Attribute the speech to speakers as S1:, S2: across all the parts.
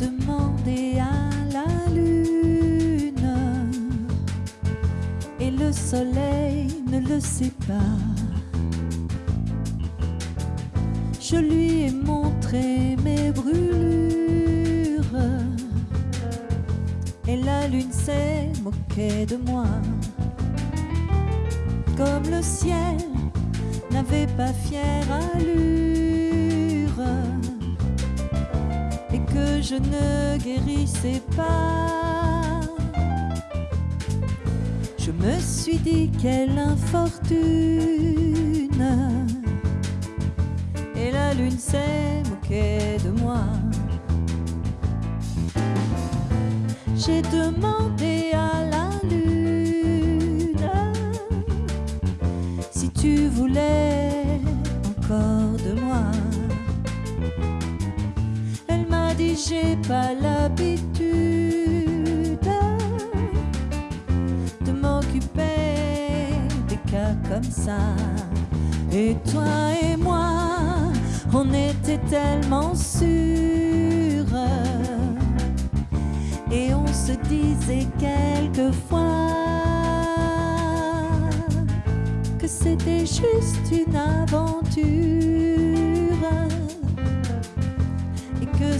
S1: demandé à la lune et le soleil ne le sait pas. Je lui ai montré mes brûlures et la lune s'est moquée de moi. Comme le ciel n'avait pas fière allure je ne guérissais pas. Je me suis dit quelle infortune et la lune s'est moquée de moi. J'ai demandé à la lune si tu voulais j'ai pas l'habitude de m'occuper des cas comme ça. Et toi et moi, on était tellement sûrs. Et on se disait quelquefois que c'était juste une aventure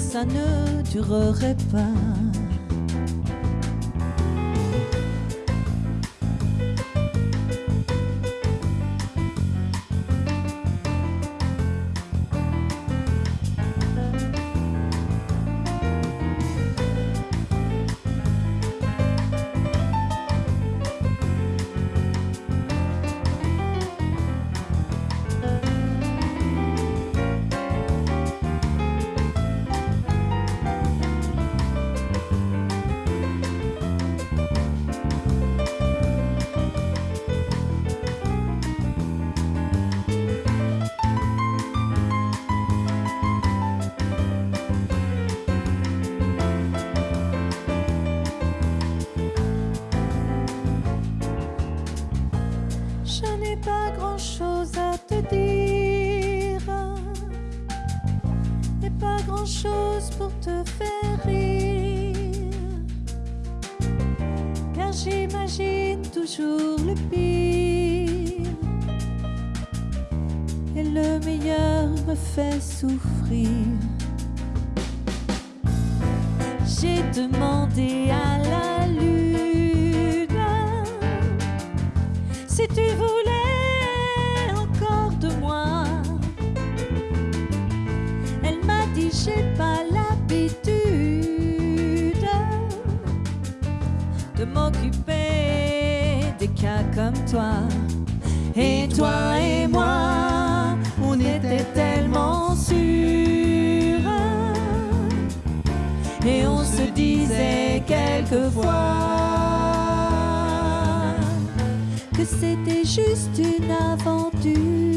S1: ça ne durerait pas. Grand chose pour te faire rire. Car j'imagine toujours le pire et le meilleur me fait souffrir. J'ai demandé à J'ai pas l'habitude de m'occuper des cas comme toi. Et toi et moi, on était tellement sûrs. Et on se disait quelquefois que c'était juste une aventure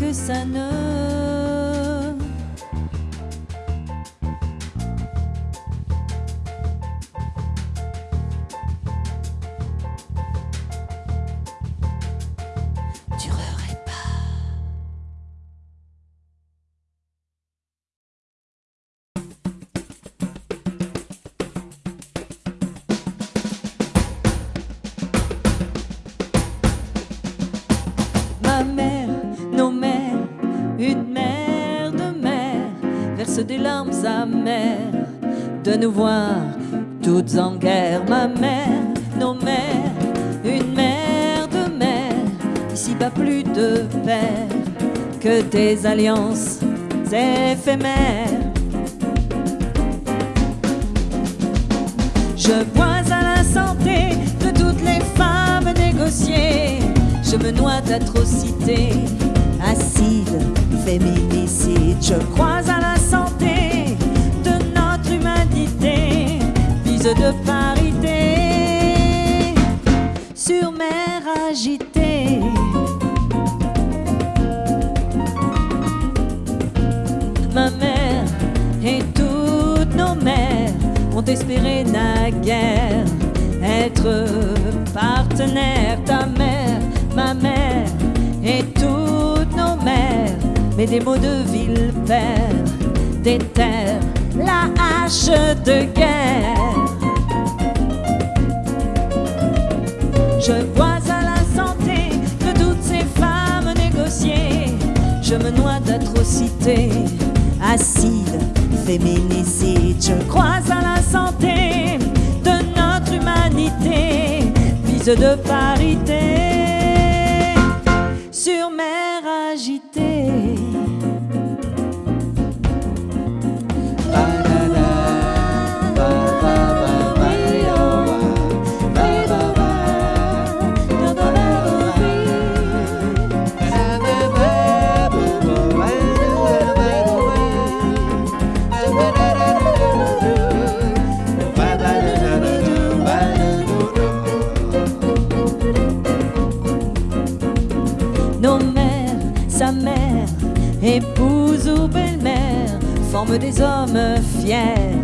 S1: que ça ne des larmes amères de nous voir toutes en guerre. Ma mère, nos mères, une mère de mère, ici pas plus de père que des alliances éphémères. Je bois à la santé de toutes les femmes négociées. Je me noie d'atrocités, acide, féminicide. Je crois à la de parité sur mer agitée. Ma mère et toutes nos mères ont espéré naguère être partenaires. Ta mère, ma mère et toutes nos mères, mais des mots de ville père des terres, la hache de guerre. Je vois à la santé de toutes ces femmes négocier. Je me noie d'atrocités, acide, féminicide. Je crois à la santé de notre humanité, vise de parité. Sa mère, épouse ou belle-mère, forment des hommes fiers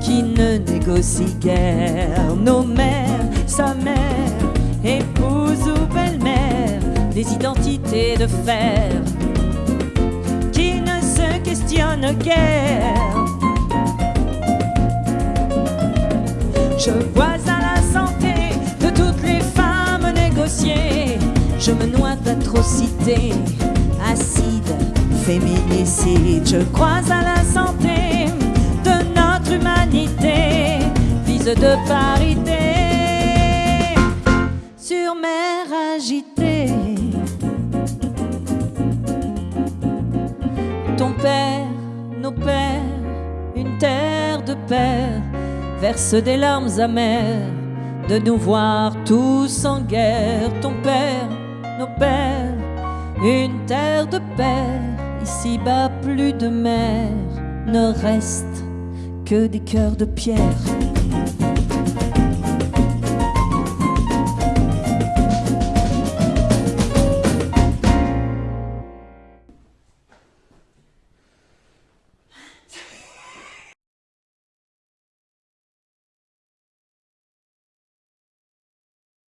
S1: qui ne négocient guère. Nos mères, sa mère, épouse ou belle-mère, des identités de fer qui ne se questionnent guère. Je vois à la santé de toutes les femmes négocier. Je me noie d'atrocités, acide, féminicide. Je crois à la santé de notre humanité, vise de parité. Sur mer agitée. Ton père, nos pères, une terre de père, verse des larmes amères de nous voir tous en guerre. Ton père, nos pères, une terre de père, ici-bas plus de mer, ne reste que des cœurs de pierre.